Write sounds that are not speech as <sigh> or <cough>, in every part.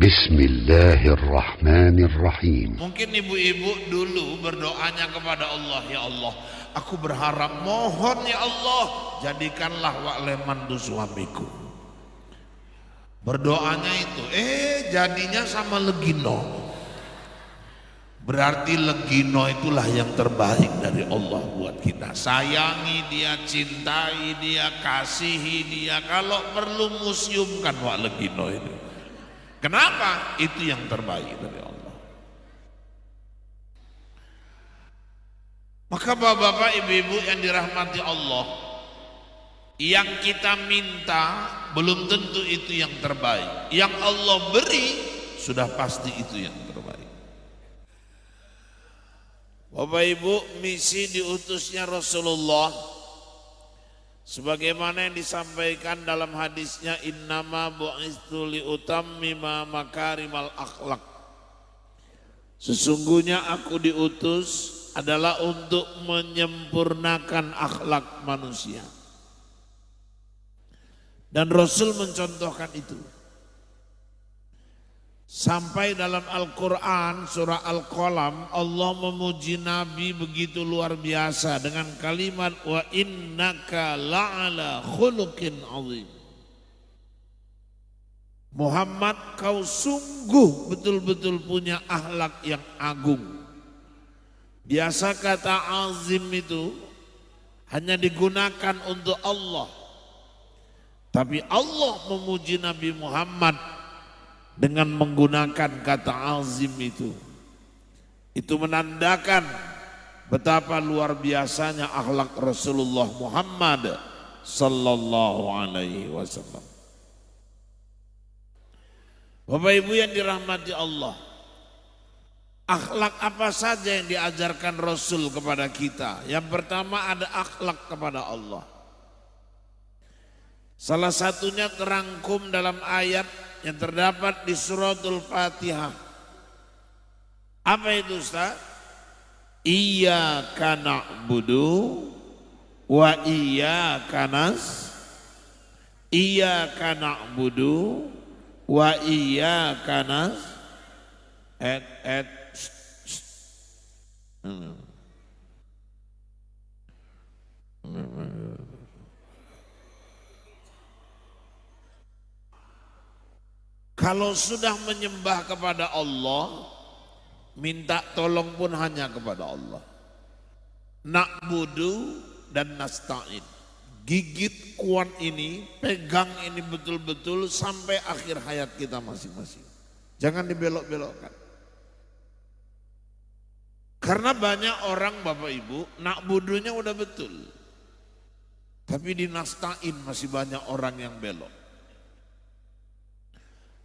Bismillahirrahmanirrahim. Mungkin ibu-ibu dulu berdoanya kepada Allah, ya Allah, aku berharap mohon ya Allah, jadikanlah wakleman tuh suamiku. Berdoanya itu, eh jadinya sama Legino. Berarti Legino itulah yang terbaik dari Allah buat kita. Sayangi dia, cintai dia, kasihi dia. Kalau perlu museumkan wak Legino itu Kenapa? Itu yang terbaik dari Allah. Maka bapak-bapak, ibu-ibu yang dirahmati Allah, yang kita minta belum tentu itu yang terbaik. Yang Allah beri sudah pasti itu yang terbaik. Bapak Ibu, misi diutusnya Rasulullah sebagaimana yang disampaikan dalam hadisnya innama bu'istu liutammima makarimal akhlak. Sesungguhnya aku diutus adalah untuk menyempurnakan akhlak manusia. Dan Rasul mencontohkan itu. Sampai dalam Al-Quran surah Al-Qalam Allah memuji Nabi begitu luar biasa dengan kalimat wa innaka la'ala khuluqin azim. Muhammad kau sungguh betul-betul punya akhlak yang agung. Biasa kata azim itu hanya digunakan untuk Allah. Tapi Allah memuji Nabi Muhammad dengan menggunakan kata azim itu. Itu menandakan betapa luar biasanya akhlak Rasulullah Muhammad sallallahu alaihi wasallam. Bapak Ibu yang dirahmati Allah, akhlak apa saja yang diajarkan Rasul kepada kita? Yang pertama ada akhlak kepada Allah. Salah satunya terangkum dalam ayat yang terdapat di suratul Fatihah. Apa itu Ustaz? Iya kana budu wa iya kanas iya kana budu wa iya kanas et et Kalau sudah menyembah kepada Allah, minta tolong pun hanya kepada Allah. Nakbudu dan nasta'in. Gigit kuat ini, pegang ini betul-betul sampai akhir hayat kita masing-masing. Jangan dibelok-belokkan. Karena banyak orang Bapak Ibu, nakbudunya udah betul. Tapi di nasta'in masih banyak orang yang belok.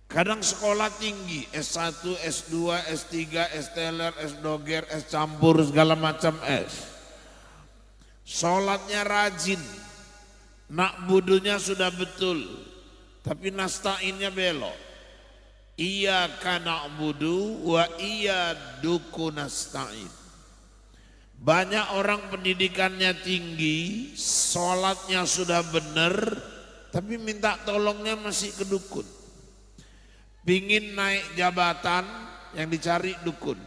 Kadang sekolah tinggi, S1, S2, S3, S teler, S doger, S campur, segala macam S. Sholatnya rajin, nak budunya sudah betul, tapi nastainnya belok. Iya kana budu wa iya duku nastain. Banyak orang pendidikannya tinggi, sholatnya sudah benar, tapi minta tolongnya masih ke dukun. Pingin naik jabatan yang dicari dukun.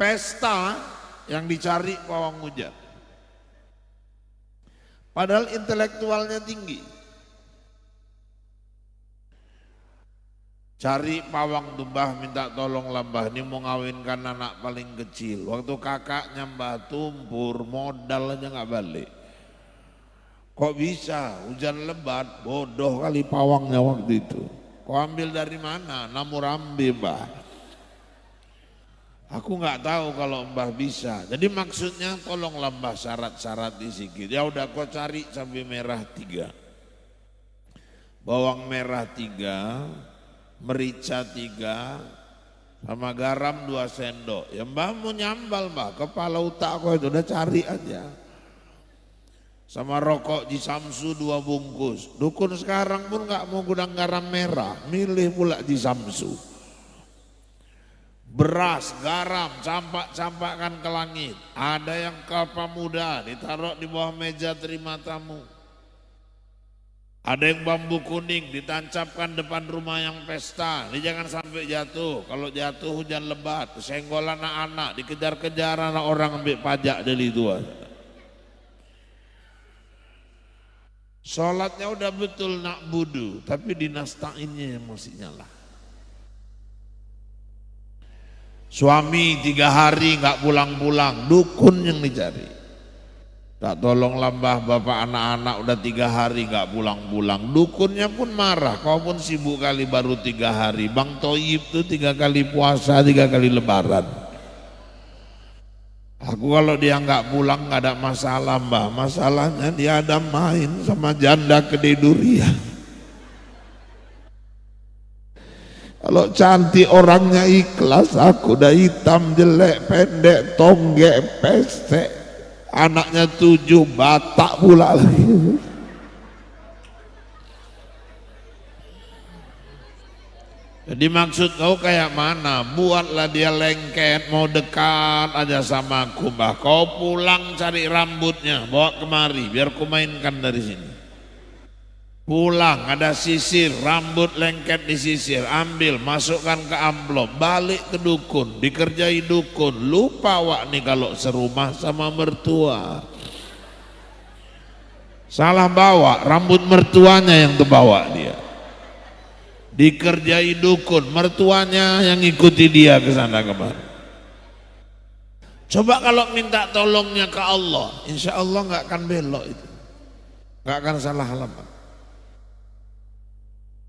Pesta yang dicari pawang hujan. Padahal intelektualnya tinggi. Cari pawang tumbah minta tolong lambah ini mau ngawinkan anak paling kecil. Waktu kakaknya mbah tumpur modal aja nggak balik. Kok bisa hujan lebat bodoh kali pawangnya waktu itu. Kau ambil dari mana? Namurambi mbah. Aku nggak tahu kalau mbah bisa. Jadi maksudnya tolonglah mbah syarat-syarat di sikit. Ya udah kau cari cabai merah tiga. Bawang merah tiga. Merica tiga. Sama garam dua sendok. Ya mbah mau nyambal mbah. Kepala utak kau itu udah cari aja. Sama rokok di Samsu dua bungkus. Dukun sekarang pun nggak mau gudang garam merah, milih pula di Samsu. Beras, garam, campak-campakkan ke langit. Ada yang kelapa muda ditaruh di bawah meja terima tamu. Ada yang bambu kuning ditancapkan depan rumah yang pesta. Ini jangan sampai jatuh. Kalau jatuh hujan lebat, senggol anak-anak, dikejar-kejar anak orang ambil pajak dari itu. Sholatnya udah betul nak budu, tapi dinastainnya yang masih nyala. Suami tiga hari nggak pulang-pulang, dukun yang dicari. Tak tolong lambah bapak anak-anak udah tiga hari nggak pulang-pulang. Dukunnya pun marah, kau pun sibuk kali baru tiga hari. Bang Toyib tuh tiga kali puasa, tiga kali lebaran. Aku kalau dia nggak pulang nggak ada masalah mbah. Masalahnya dia ada main sama janda kedai durian. Kalau cantik orangnya ikhlas, aku udah hitam, jelek, pendek, tonggek, pesek anaknya tujuh batak pula lagi jadi maksud kau kayak mana? Buatlah dia lengket mau dekat aja sama aku mbah. Kau pulang cari rambutnya bawa kemari biar ku mainkan dari sini. Pulang ada sisir rambut lengket di sisir ambil masukkan ke amplop balik ke dukun dikerjai dukun. Lupa wak nih kalau serumah sama mertua. Salah bawa rambut mertuanya yang terbawa dia dikerjai dukun mertuanya yang ikuti dia ke sana kemari coba kalau minta tolongnya ke Allah insya Allah nggak akan belok itu nggak akan salah alamat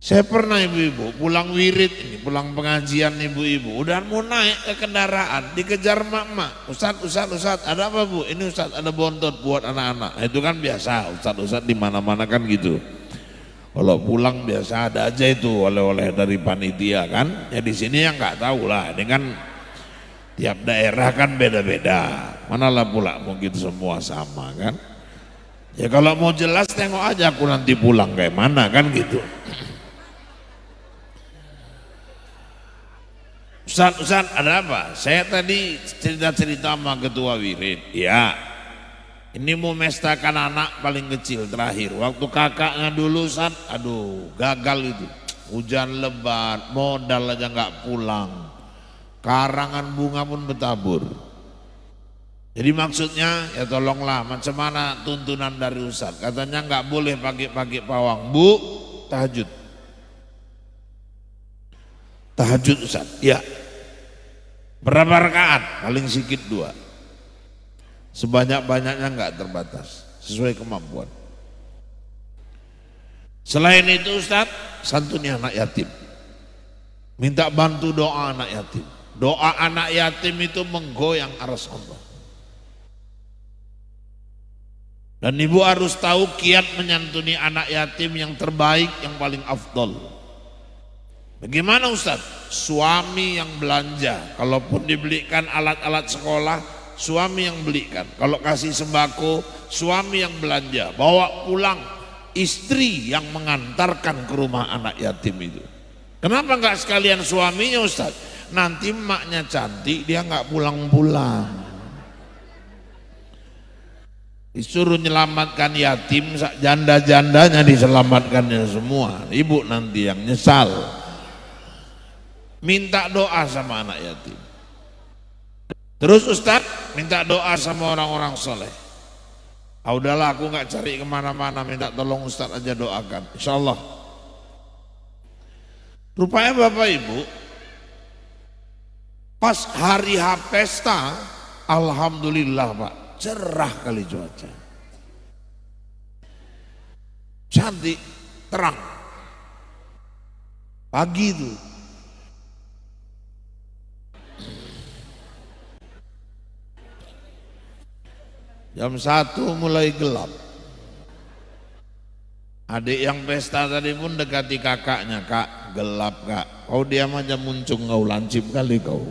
saya pernah ibu-ibu pulang wirid ini, pulang pengajian ibu-ibu, udah mau naik ke kendaraan, dikejar mak-mak. Ustaz, Ustaz, Ustaz, ada apa bu? Ini Ustaz, ada bontot buat anak-anak. Nah, itu kan biasa, Ustaz, Ustaz di mana-mana kan gitu. Kalau pulang biasa ada aja itu oleh-oleh dari panitia kan. Ya di sini yang nggak tahu lah, ini kan tiap daerah kan beda-beda. Manalah pula mungkin semua sama kan. Ya kalau mau jelas tengok aja aku nanti pulang kayak mana kan gitu. Ustaz, Ustaz ada apa? Saya tadi cerita-cerita sama ketua wirid. Ya, ini mau mestakan anak paling kecil terakhir. Waktu kakaknya dulu Ustaz, aduh gagal itu. Hujan lebat, modal aja nggak pulang. Karangan bunga pun bertabur. Jadi maksudnya ya tolonglah macam mana tuntunan dari Ustaz. Katanya nggak boleh pagi-pagi pawang. Bu, tahajud. Tahajud Ustaz. Ya, Berapa rakaat? Paling sedikit dua. Sebanyak-banyaknya enggak terbatas. Sesuai kemampuan. Selain itu Ustaz, santuni anak yatim. Minta bantu doa anak yatim. Doa anak yatim itu menggoyang aras Allah. Dan ibu harus tahu kiat menyantuni anak yatim yang terbaik, yang paling afdol. Bagaimana Ustaz? Suami yang belanja, kalaupun dibelikan alat-alat sekolah, suami yang belikan. Kalau kasih sembako, suami yang belanja. Bawa pulang, istri yang mengantarkan ke rumah anak yatim itu. Kenapa enggak sekalian suaminya Ustaz? Nanti emaknya cantik, dia enggak pulang-pulang. Disuruh menyelamatkan yatim, janda-jandanya diselamatkannya semua. Ibu nanti yang nyesal minta doa sama anak yatim. Terus Ustaz minta doa sama orang-orang soleh. Ah udahlah aku nggak cari ke mana-mana minta tolong Ustaz aja doakan. Insya Allah. Rupanya Bapak Ibu pas hari H pesta Alhamdulillah Pak cerah kali cuaca. Cantik, terang. Pagi itu Jam satu mulai gelap. Adik yang pesta tadi pun dekati kakaknya, kak gelap kak. Kau diam aja muncung kau lancip kali kau.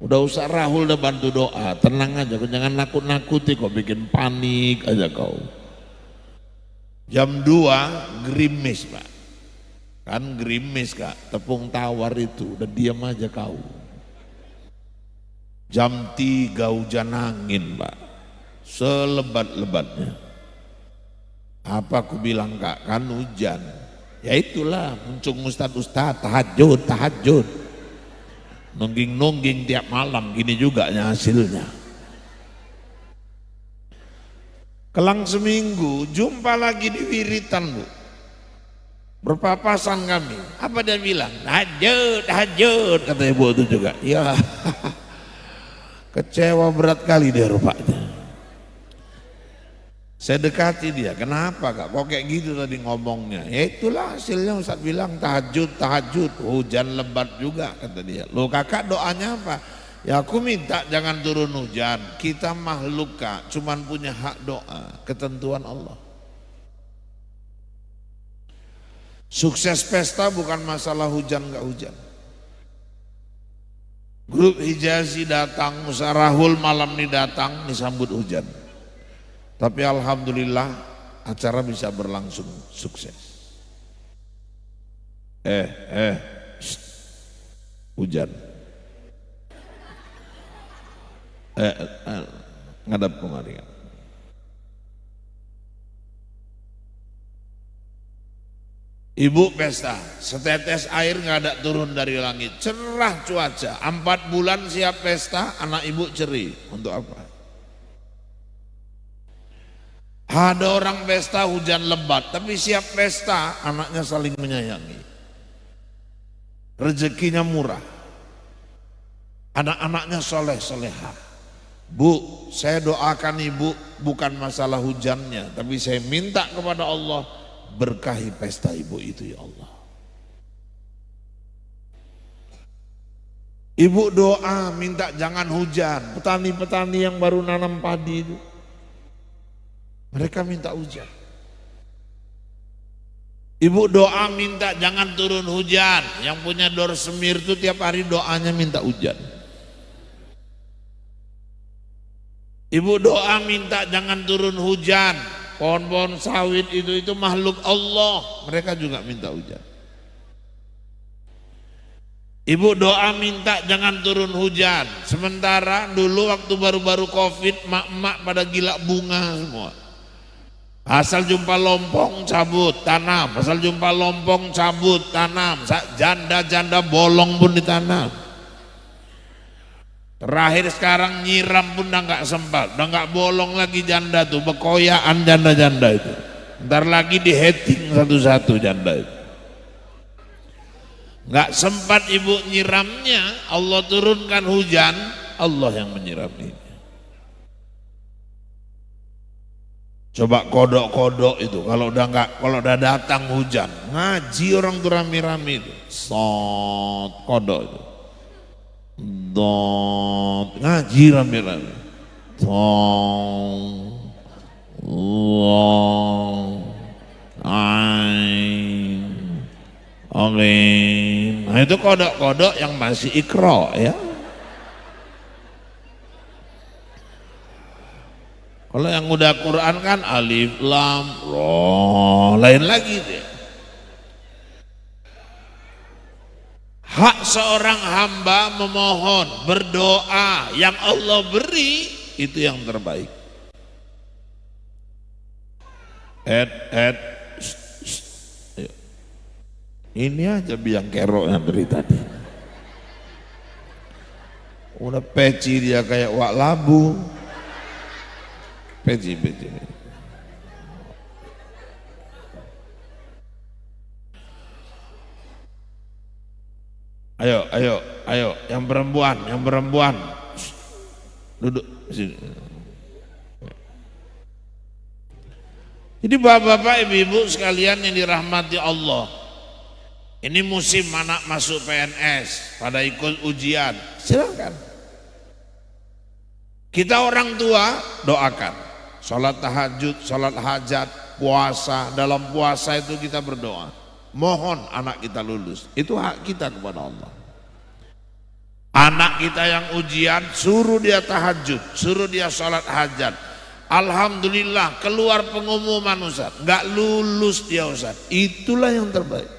Udah usah Rahul udah bantu doa, tenang aja, jangan nakut-nakuti kau bikin panik aja kau. Jam 2 gerimis pak, kan gerimis kak, tepung tawar itu, udah diam aja kau. Jam 3 hujan angin pak, selebat-lebatnya. Apa aku bilang kak, kan hujan. Ya itulah muncul ustad-ustad, tahajud, tahajud. Nungging-nungging tiap malam, gini juga hasilnya. Kelang seminggu, jumpa lagi di wiritan bu. Berpapasan kami. Apa dia bilang? Tahajud, tahajud. Kata ibu itu juga. Ya, <laughs> kecewa berat kali dia rupanya. Saya dekati dia, kenapa kak? Kok kayak gitu tadi ngomongnya? Ya itulah hasilnya Ustaz bilang tahajud, tahajud, hujan lebat juga kata dia. Lo kakak doanya apa? Ya aku minta jangan turun hujan. Kita makhluk kak, cuman punya hak doa, ketentuan Allah. Sukses pesta bukan masalah hujan gak hujan. Grup Hijazi datang, Musarahul malam ini datang, disambut hujan. Tapi Alhamdulillah acara bisa berlangsung sukses. Eh, eh, shh, hujan. Eh, eh, ngadap kemari. Ibu pesta, setetes air nggak ada turun dari langit, cerah cuaca, empat bulan siap pesta, anak ibu ceri, untuk apa? Ada orang pesta hujan lebat, tapi siap pesta, anaknya saling menyayangi. Rezekinya murah, anak-anaknya soleh soleha. Bu, saya doakan ibu bukan masalah hujannya, tapi saya minta kepada Allah berkahi pesta ibu itu ya Allah. Ibu doa minta jangan hujan. Petani-petani yang baru nanam padi itu. Mereka minta hujan. Ibu doa minta jangan turun hujan. Yang punya dor semir itu tiap hari doanya minta hujan. Ibu doa minta jangan turun hujan pohon-pohon sawit itu itu makhluk Allah mereka juga minta hujan Ibu doa minta jangan turun hujan sementara dulu waktu baru-baru covid mak-mak pada gila bunga semua asal jumpa lompong cabut tanam asal jumpa lompong cabut tanam janda-janda bolong pun ditanam Terakhir sekarang nyiram pun udah nggak sempat, udah nggak bolong lagi janda tuh, bekoyaan janda-janda itu. Ntar lagi di heading satu-satu janda itu. Nggak sempat ibu nyiramnya, Allah turunkan hujan, Allah yang menyiram ini. Coba kodok-kodok itu, kalau udah nggak, kalau udah datang hujan, ngaji orang tuh rame-rame itu, sot kodok itu Dot ngaji rame-rame. Tong Long Ain. Nah itu kodok-kodok yang masih ikro ya. Kalau yang udah Quran kan alif, lam, roh, lain lagi dia. Hak seorang hamba memohon, berdoa yang Allah beri itu yang terbaik. Ed, ed, ini aja biang kerok yang dari tadi. Udah peci dia kayak wak labu. Peci. Ayo, ayo, ayo, yang perempuan, yang perempuan. Duduk sini. Jadi bapak-bapak, ibu-ibu sekalian yang dirahmati Allah. Ini musim anak masuk PNS, pada ikut ujian. Silakan. Kita orang tua doakan. Sholat tahajud, sholat hajat, puasa. Dalam puasa itu kita berdoa. Mohon anak kita lulus. Itu hak kita kepada Allah. Anak kita yang ujian suruh dia tahajud suruh dia sholat hajat. Alhamdulillah keluar pengumuman Ustaz. Nggak lulus dia Ustaz. Itulah yang terbaik.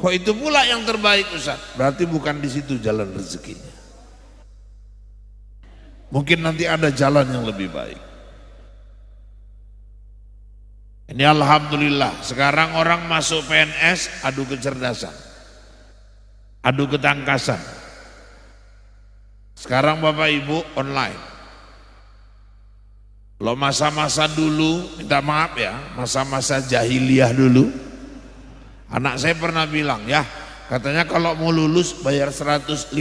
Kok itu pula yang terbaik Ustaz? Berarti bukan di situ jalan rezekinya Mungkin nanti ada jalan yang lebih baik. Ini Alhamdulillah, sekarang orang masuk PNS adu kecerdasan, adu ketangkasan. Sekarang Bapak Ibu online. Lo masa-masa dulu, minta maaf ya, masa-masa jahiliyah dulu. Anak saya pernah bilang, ya katanya kalau mau lulus bayar 150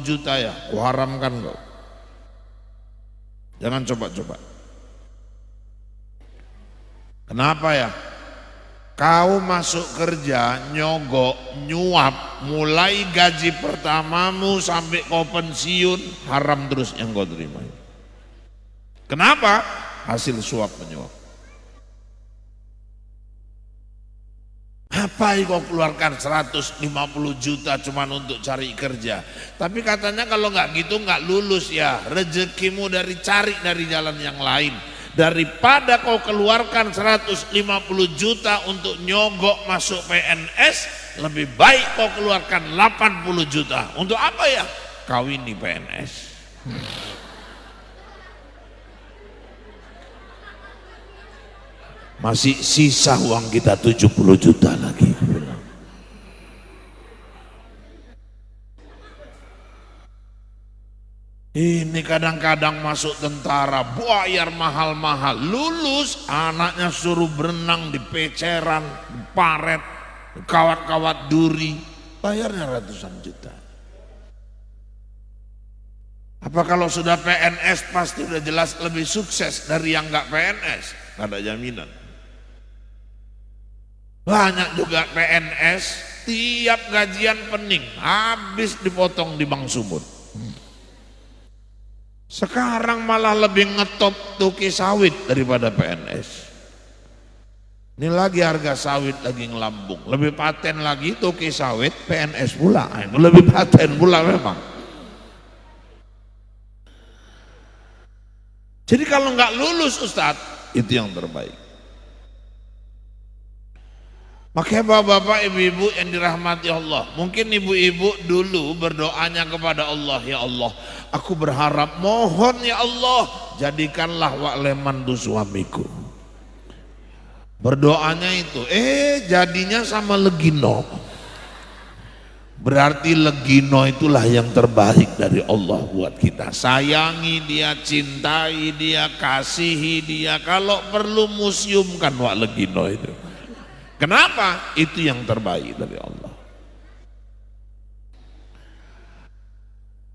juta ya, kuharamkan kau. Jangan coba-coba. Kenapa ya? Kau masuk kerja, nyogok, nyuap, mulai gaji pertamamu sampai kau pensiun, haram terus yang kau terima. Kenapa? Hasil suap menyuap. Apa kau keluarkan 150 juta cuma untuk cari kerja. Tapi katanya kalau nggak gitu nggak lulus ya. Rezekimu dari cari dari jalan yang lain daripada kau keluarkan 150 juta untuk nyogok masuk PNS lebih baik kau keluarkan 80 juta untuk apa ya kawin di PNS masih sisa uang kita 70 juta lagi Ini kadang-kadang masuk tentara, bayar mahal-mahal, lulus anaknya suruh berenang di peceran, di paret, kawat-kawat duri, bayarnya ratusan juta. Apa kalau sudah PNS pasti sudah jelas lebih sukses dari yang nggak PNS? Ada jaminan. Banyak juga PNS, tiap gajian pening, habis dipotong di Bang Sumut. Sekarang malah lebih ngetop tuki sawit daripada PNS. Ini lagi harga sawit lagi ngelambung. Lebih paten lagi tuki sawit PNS pula. Itu lebih paten pula memang. Jadi kalau nggak lulus Ustadz, itu yang terbaik. Makanya bapak-bapak, ibu-ibu yang dirahmati Allah. Mungkin ibu-ibu dulu berdoanya kepada Allah, ya Allah, aku berharap mohon ya Allah, jadikanlah wak leman tu suamiku. Berdoanya itu, eh jadinya sama Legino. Berarti Legino itulah yang terbaik dari Allah buat kita. Sayangi dia, cintai dia, kasihi dia. Kalau perlu museumkan wak Legino itu. Kenapa? Itu yang terbaik dari Allah.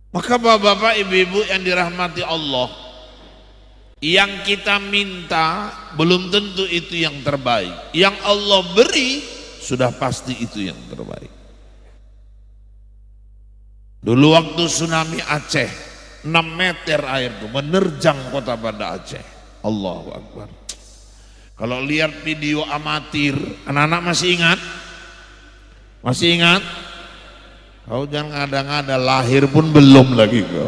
Maka bapak-bapak, ibu-ibu yang dirahmati Allah, yang kita minta belum tentu itu yang terbaik. Yang Allah beri sudah pasti itu yang terbaik. Dulu waktu tsunami Aceh, 6 meter air itu menerjang kota Banda Aceh. Allahu Akbar. Kalau lihat video amatir, anak-anak masih ingat? Masih ingat? Kau jangan ngada-ngada lahir pun belum lagi kau.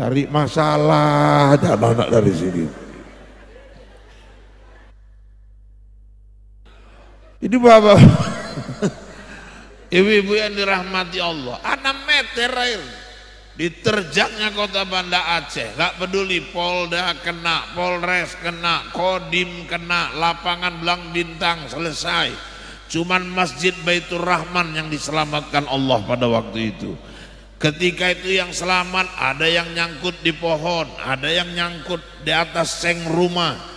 Cari masalah aja anak-anak dari sini. Ini bapak, <laughs> ibu-ibu yang dirahmati Allah, 6 meter air diterjaknya kota Banda Aceh. Gak peduli Polda kena Polres kena Kodim kena lapangan Belang Bintang selesai. Cuman Masjid Baitur Rahman yang diselamatkan Allah pada waktu itu. Ketika itu yang selamat ada yang nyangkut di pohon ada yang nyangkut di atas seng rumah.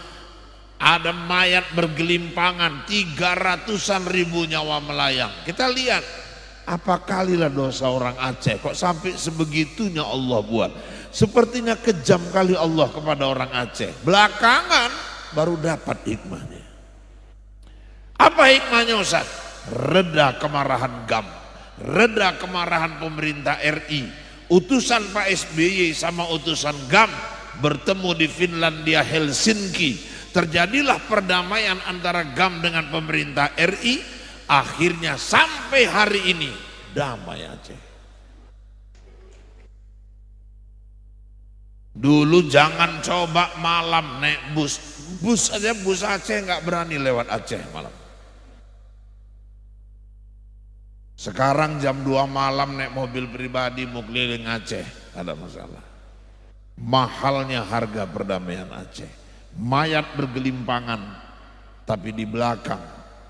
Ada mayat bergelimpangan tiga ratusan ribu nyawa melayang. Kita lihat apa kalilah dosa orang Aceh kok sampai sebegitunya Allah buat. Sepertinya kejam kali Allah kepada orang Aceh. Belakangan baru dapat hikmahnya. Apa hikmahnya Ustaz? Reda kemarahan GAM. Reda kemarahan pemerintah RI. Utusan Pak SBY sama utusan GAM bertemu di Finlandia Helsinki. Terjadilah perdamaian antara GAM dengan pemerintah RI akhirnya sampai hari ini damai Aceh. Dulu jangan coba malam naik bus, bus aja bus Aceh nggak berani lewat Aceh malam. Sekarang jam 2 malam naik mobil pribadi mau keliling Aceh, ada masalah. mahalnya harga perdamaian Aceh. Mayat bergelimpangan, tapi di belakang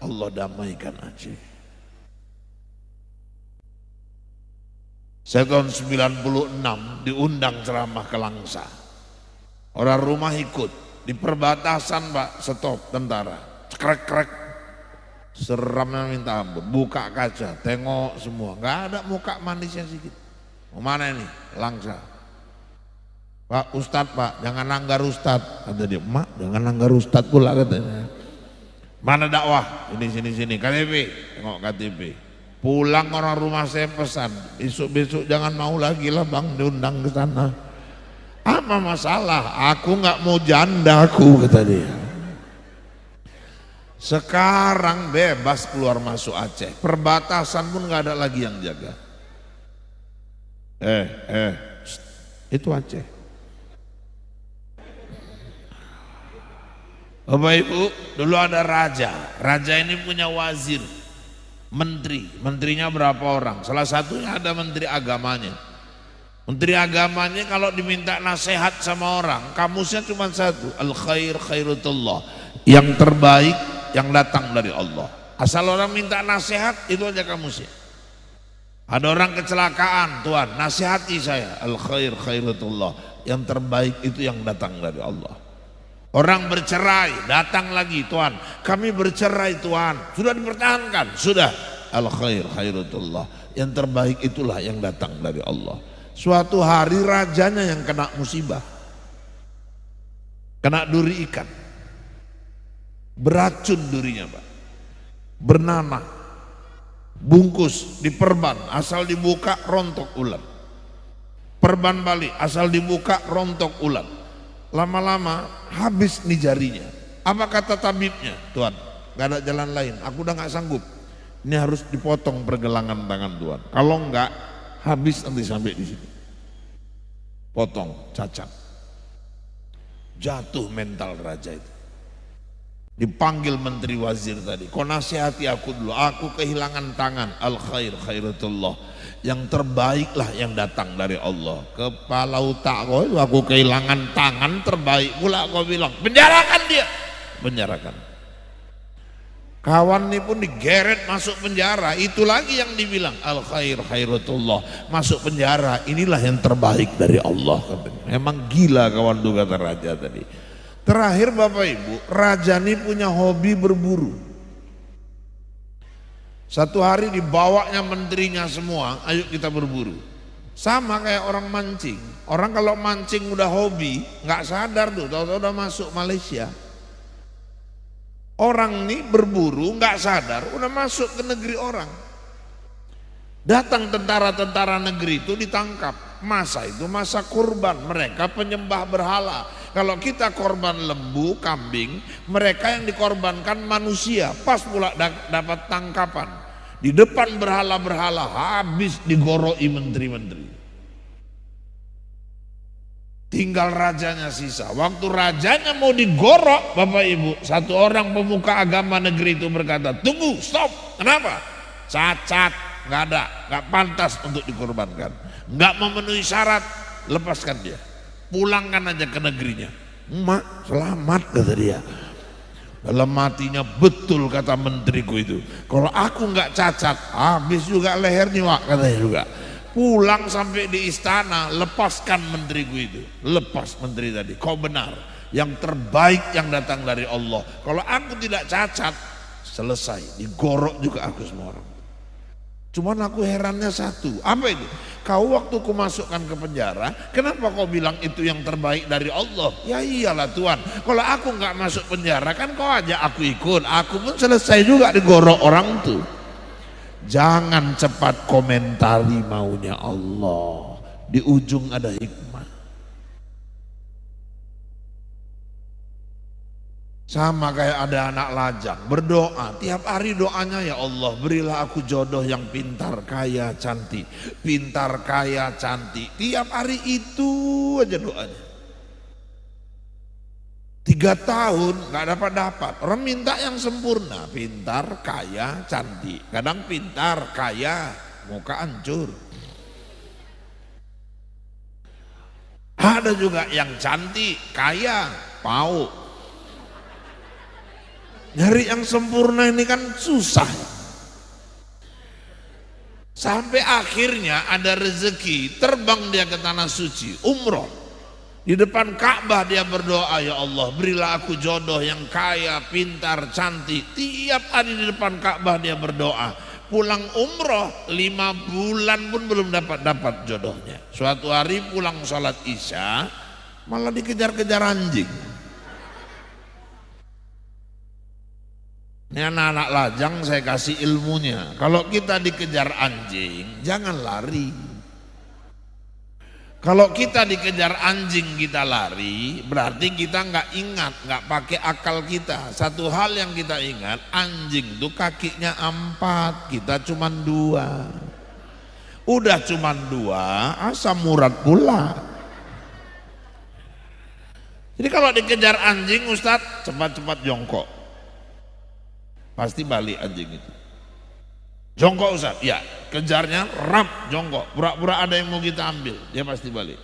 Allah damaikan Aceh. Saya tahun 96 diundang ceramah ke Langsa. Orang rumah ikut, di perbatasan pak stop tentara, krek-krek, seramnya minta ampun, buka kaca, tengok semua, nggak ada muka manisnya sedikit. Mana ini? Langsa. Pak Ustad Pak, jangan langgar Ustad. Kata dia, mak jangan langgar Ustad pula katanya. Mana dakwah? Ini sini sini, KTP, tengok KTP. Pulang orang rumah saya pesan, besok-besok jangan mau lagi lah bang diundang ke sana. Apa masalah? Aku nggak mau janda aku kata dia. Sekarang bebas keluar masuk Aceh. Perbatasan pun nggak ada lagi yang jaga. Eh, eh, itu Aceh. Bapak Ibu, dulu ada raja. Raja ini punya wazir, menteri. Menterinya berapa orang? Salah satunya ada menteri agamanya. Menteri agamanya kalau diminta nasihat sama orang, kamusnya cuma satu, al khair khairutullah. Yang terbaik yang datang dari Allah. Asal orang minta nasihat itu aja kamusnya. Ada orang kecelakaan, Tuhan, nasihati saya. Al khair khairutullah. Yang terbaik itu yang datang dari Allah. Orang bercerai, datang lagi, Tuhan. Kami bercerai, Tuhan. Sudah dipertahankan, sudah. Al khair khairutullah. Yang terbaik itulah yang datang dari Allah. Suatu hari rajanya yang kena musibah. Kena duri ikan. Beracun durinya Pak. Bernanah. Bungkus, diperban, asal dibuka rontok ulat. Perban balik, asal dibuka rontok ulat. Lama-lama habis nih jarinya. Apa kata tabibnya? Tuhan, gak ada jalan lain. Aku udah gak sanggup. Ini harus dipotong pergelangan tangan Tuhan. Kalau enggak, habis nanti sampai di sini. Potong, cacat. Jatuh mental raja itu. Dipanggil menteri wazir tadi. Kau nasihati aku dulu. Aku kehilangan tangan. Al khair khairatullah. Yang terbaiklah yang datang dari Allah. Kepala otak kau aku kehilangan tangan terbaik pula kau bilang. Penjarakan dia. Penjarakan. Kawan ini pun digeret masuk penjara. Itu lagi yang dibilang al khair khairatullah. Masuk penjara. Inilah yang terbaik dari Allah. Memang gila kawan kata raja tadi. Terakhir Bapak Ibu, raja ini punya hobi berburu. Satu hari dibawanya menterinya semua, ayo kita berburu. Sama kayak orang mancing. Orang kalau mancing udah hobi, nggak sadar tuh, tahu-tahu udah masuk Malaysia. Orang ini berburu nggak sadar udah masuk ke negeri orang. Datang tentara-tentara negeri itu ditangkap. Masa itu masa kurban, mereka penyembah berhala. Kalau kita korban lembu, kambing, mereka yang dikorbankan manusia. Pas pula dapat tangkapan. Di depan berhala-berhala habis digoroi menteri-menteri. Tinggal rajanya sisa. Waktu rajanya mau digorok, Bapak Ibu, satu orang pemuka agama negeri itu berkata, tunggu, stop. Kenapa? Cacat, nggak ada, nggak pantas untuk dikorbankan, nggak memenuhi syarat, lepaskan dia, pulangkan aja ke negerinya. Mak, selamat kata dia. Dalam matinya betul kata menteriku itu. Kalau aku nggak cacat, habis juga lehernya wak katanya juga. Pulang sampai di istana lepaskan menteriku itu. Lepas menteri tadi. Kau benar. Yang terbaik yang datang dari Allah. Kalau aku tidak cacat selesai. Digorok juga aku semua orang cuman aku herannya satu apa itu? Kau waktu ku masukkan ke penjara kenapa kau bilang itu yang terbaik dari Allah? Ya iyalah Tuhan. Kalau aku nggak masuk penjara kan kau aja aku ikut. Aku pun selesai juga digorok orang tuh. Jangan cepat komentari maunya Allah. Di ujung ada hikmah. Sama kayak ada anak lajang berdoa tiap hari doanya ya Allah berilah aku jodoh yang pintar kaya cantik pintar kaya cantik tiap hari itu aja doanya Tiga tahun nggak dapat dapat. Orang minta yang sempurna, pintar, kaya, cantik. Kadang pintar, kaya, muka hancur. Ada juga yang cantik, kaya, mau. Nyari yang sempurna ini kan susah. Sampai akhirnya ada rezeki, terbang dia ke tanah suci, umroh. Di depan Ka'bah dia berdoa, ya Allah berilah aku jodoh yang kaya, pintar, cantik. Tiap hari di depan Ka'bah dia berdoa. Pulang umroh lima bulan pun belum dapat dapat jodohnya. Suatu hari pulang sholat isya malah dikejar-kejar anjing. Ini anak-anak lajang saya kasih ilmunya. Kalau kita dikejar anjing, jangan lari. Kalau kita dikejar anjing kita lari, berarti kita nggak ingat, nggak pakai akal kita. Satu hal yang kita ingat, anjing itu kakinya empat, kita cuma dua. Udah cuma dua, asam murad pula. Jadi kalau dikejar anjing, Ustadz cepat-cepat jongkok. Pasti balik anjing itu. Jongkok Ustaz, ya kejarnya rap jongkok. Pura-pura ada yang mau kita ambil, dia pasti balik.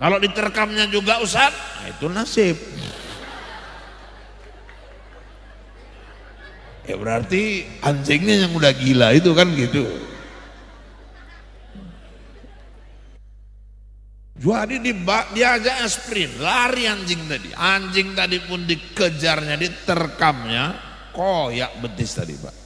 Kalau diterkamnya juga Ustaz, nah itu nasib. Ya berarti anjingnya yang udah gila itu kan gitu. Jadi di dia aja sprint, lari anjing tadi. Anjing tadi pun dikejarnya, diterkamnya, koyak betis tadi Pak.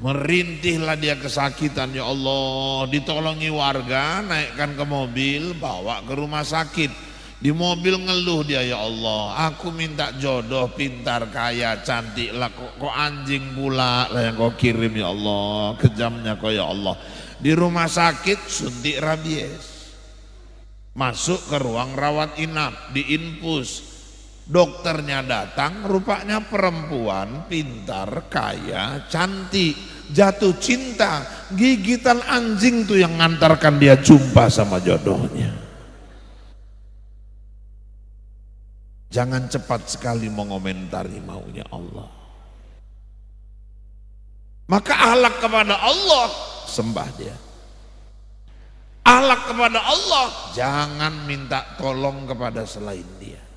Merintihlah dia kesakitan ya Allah. Ditolongi warga naikkan ke mobil Bawa ke rumah sakit. Di mobil ngeluh dia ya Allah. Aku minta jodoh pintar kaya cantik lah. Kok, kok anjing pula? Lah yang kau kirim ya Allah. Kejamnya kau ya Allah. Di rumah sakit suntik rabies. Masuk ke ruang rawat inap Di infus Dokternya datang, rupanya perempuan, pintar, kaya, cantik, jatuh cinta. Gigitan anjing tuh yang ngantarkan dia jumpa sama jodohnya. Jangan cepat sekali mengomentari maunya Allah. Maka ahlak kepada Allah, sembah dia. Ahlak kepada Allah, jangan minta tolong kepada selain dia.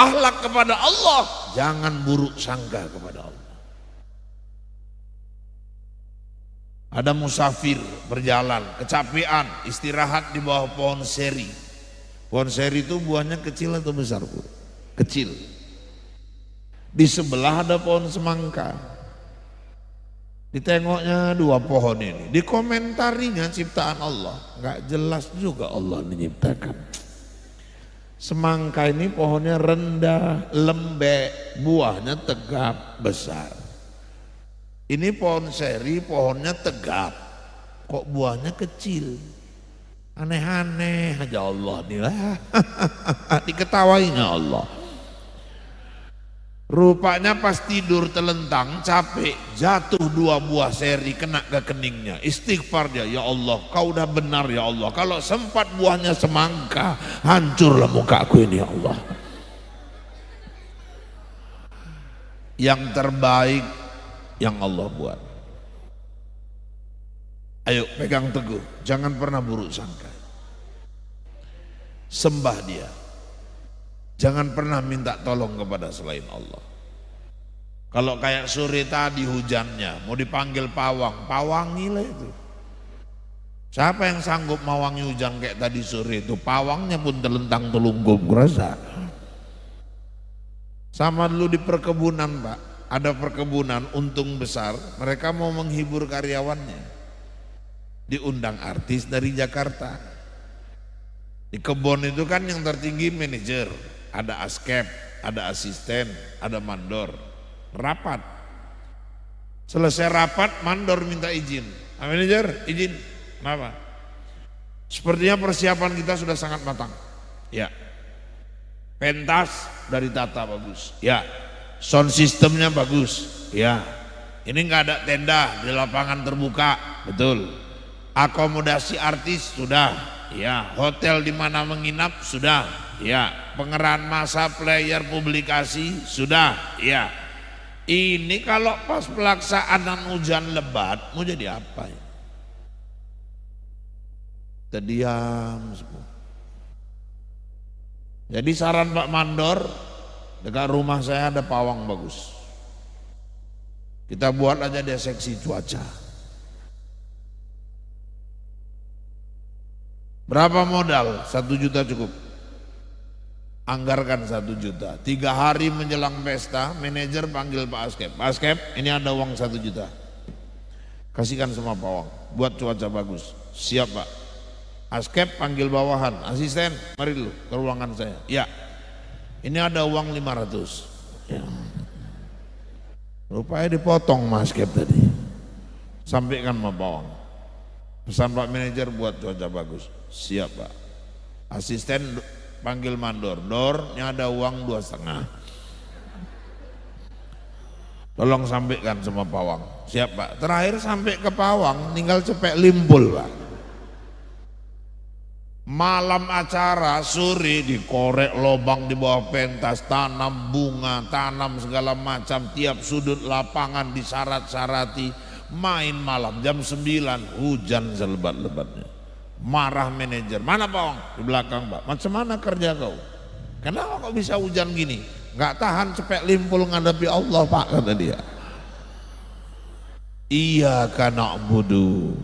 Ahlak kepada Allah, jangan buruk sangka kepada Allah. Ada musafir berjalan, kecapean, istirahat di bawah pohon seri. Pohon seri itu buahnya kecil atau besar, Bu? Kecil. Di sebelah ada pohon semangka. Ditengoknya dua pohon ini, dikomentarinya ciptaan Allah. Enggak jelas juga Allah menciptakan. Semangka ini pohonnya rendah, lembek, buahnya tegap, besar. Ini pohon seri, pohonnya tegap, kok buahnya kecil. Aneh-aneh aja Allah nih lah. <laughs> Diketawainya Allah. Rupanya pas tidur telentang capek jatuh dua buah seri kena ke keningnya. Istighfar dia, ya Allah kau udah benar ya Allah. Kalau sempat buahnya semangka hancurlah muka aku ini ya Allah. Yang terbaik yang Allah buat. Ayo pegang teguh, jangan pernah buruk sangka. Sembah dia. Jangan pernah minta tolong kepada selain Allah. Kalau kayak sore tadi hujannya, mau dipanggil pawang, pawangilah itu. Siapa yang sanggup mawangi hujan kayak tadi sore itu? Pawangnya pun telentang telungkup rasa. Sama dulu di perkebunan pak, ada perkebunan untung besar, mereka mau menghibur karyawannya. Diundang artis dari Jakarta. Di kebun itu kan yang tertinggi manajer, ada askep, ada asisten, ada mandor. Rapat. Selesai rapat, mandor minta izin. Manajer, izin. Kenapa? Sepertinya persiapan kita sudah sangat matang. Ya. Pentas dari tata bagus. Ya. Sound sistemnya bagus. Ya. Ini nggak ada tenda di lapangan terbuka. Betul. Akomodasi artis sudah. Ya. Hotel di mana menginap sudah. Ya, pengerahan masa player publikasi sudah, ya. Ini kalau pas pelaksanaan hujan lebat mau jadi apa ya? Terdiam semua. Jadi saran Pak Mandor, dekat rumah saya ada pawang bagus. Kita buat aja dia seksi cuaca. Berapa modal? Satu juta cukup. Anggarkan satu juta. Tiga hari menjelang pesta, manajer panggil Pak Askep. Pak Askep, ini ada uang satu juta. Kasihkan semua pawang. Buat cuaca bagus. Siap Pak. Askep panggil bawahan, asisten, mari dulu ke ruangan saya. Ya, ini ada uang 500. Ya. Rupanya dipotong Mas Askep tadi. Sampaikan sama bawang. Pesan Pak manajer buat cuaca bagus. Siap Pak. Asisten panggil mandor. Dor, ini ada uang dua setengah. Tolong sampaikan sama pawang. Siap Pak. Terakhir sampai ke pawang, tinggal cepet limpul Pak. Malam acara sore dikorek lobang di bawah pentas, tanam bunga, tanam segala macam, tiap sudut lapangan disyarat-syarati, main malam jam 9 hujan selebat-lebatnya. Marah manajer, mana Pak Di belakang Pak, macam mana kerja kau? Kenapa kok bisa hujan gini? Gak tahan cepet limpul ngadapi Allah Pak kata dia. Iya karena budu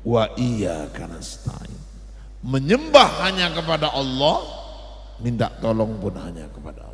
wa iya karena stain menyembah hanya kepada Allah, minta tolong pun hanya kepada.